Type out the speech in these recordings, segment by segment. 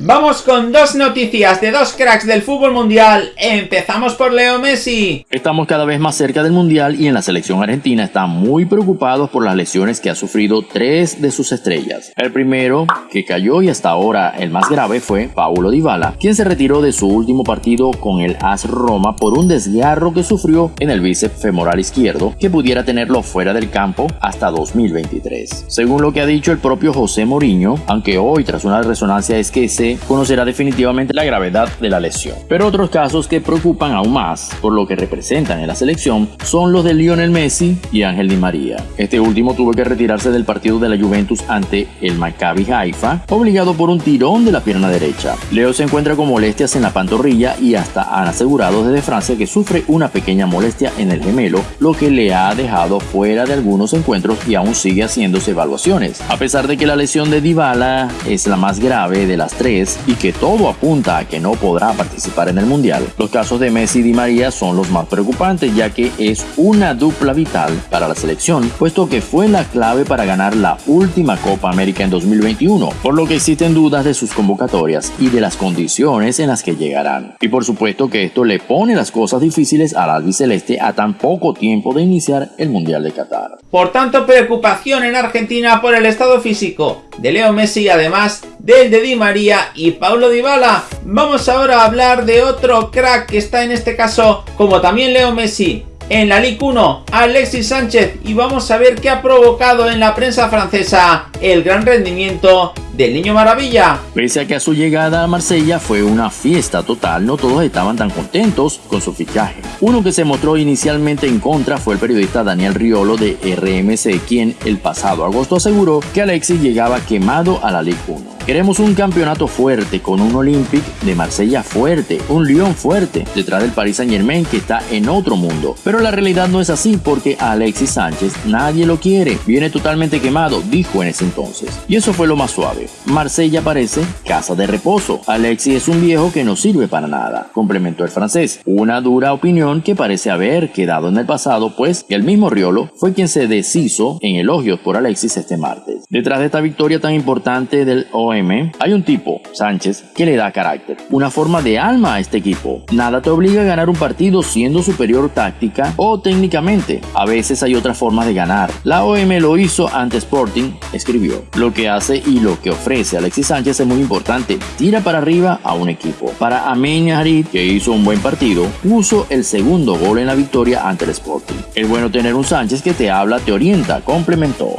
Vamos con dos noticias de dos cracks del fútbol mundial. Empezamos por Leo Messi. Estamos cada vez más cerca del mundial y en la selección argentina están muy preocupados por las lesiones que ha sufrido tres de sus estrellas. El primero, que cayó y hasta ahora el más grave, fue Paulo Dybala, quien se retiró de su último partido con el AS Roma por un desgarro que sufrió en el bíceps femoral izquierdo, que pudiera tenerlo fuera del campo hasta 2023. Según lo que ha dicho el propio José Mourinho, aunque hoy tras una resonancia es que se conocerá definitivamente la gravedad de la lesión. Pero otros casos que preocupan aún más por lo que representan en la selección son los de Lionel Messi y Ángel Di María. Este último tuvo que retirarse del partido de la Juventus ante el Maccabi Haifa, obligado por un tirón de la pierna derecha. Leo se encuentra con molestias en la pantorrilla y hasta han asegurado desde Francia que sufre una pequeña molestia en el gemelo, lo que le ha dejado fuera de algunos encuentros y aún sigue haciéndose evaluaciones. A pesar de que la lesión de Dybala es la más grave de las tres, y que todo apunta a que no podrá participar en el Mundial. Los casos de Messi y Di María son los más preocupantes ya que es una dupla vital para la selección, puesto que fue la clave para ganar la última Copa América en 2021, por lo que existen dudas de sus convocatorias y de las condiciones en las que llegarán. Y por supuesto que esto le pone las cosas difíciles al albiceleste a tan poco tiempo de iniciar el Mundial de Qatar. Por tanto, preocupación en Argentina por el estado físico de Leo Messi, además del de Di María y Paulo Dybala. Vamos ahora a hablar de otro crack que está en este caso, como también Leo Messi, en la Ligue 1, Alexis Sánchez, y vamos a ver qué ha provocado en la prensa francesa el gran rendimiento del Niño Maravilla. Pese a que a su llegada a Marsella fue una fiesta total, no todos estaban tan contentos con su fichaje. Uno que se mostró inicialmente en contra fue el periodista Daniel Riolo de RMC, quien el pasado agosto aseguró que Alexis llegaba quemado a la Ligue 1. Queremos un campeonato fuerte, con un Olympic de Marsella fuerte, un Lyon fuerte, detrás del Paris Saint Germain que está en otro mundo. Pero la realidad no es así porque Alexis Sánchez nadie lo quiere, viene totalmente quemado, dijo en ese entonces. Y eso fue lo más suave. Marsella parece casa de reposo. Alexis es un viejo que no sirve para nada, complementó el francés. Una dura opinión que parece haber quedado en el pasado, pues el mismo Riolo fue quien se deshizo en elogios por Alexis este martes. Detrás de esta victoria tan importante del OM hay un tipo, Sánchez, que le da carácter, una forma de alma a este equipo. Nada te obliga a ganar un partido siendo superior táctica o técnicamente. A veces hay otras formas de ganar. La OM lo hizo ante Sporting, escribió. Lo que hace y lo que ofrece Alexis Sánchez es muy importante. Tira para arriba a un equipo. Para Amin Harid, que hizo un buen partido, puso el segundo gol en la victoria ante el Sporting. Es bueno tener un Sánchez que te habla, te orienta, complementó.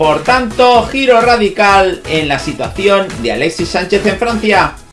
Por tanto, giro radical en la situación de Alexis Sánchez en Francia.